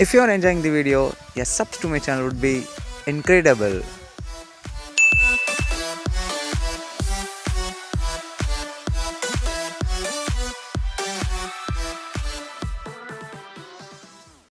If you are enjoying the video, your subs to my channel would be incredible.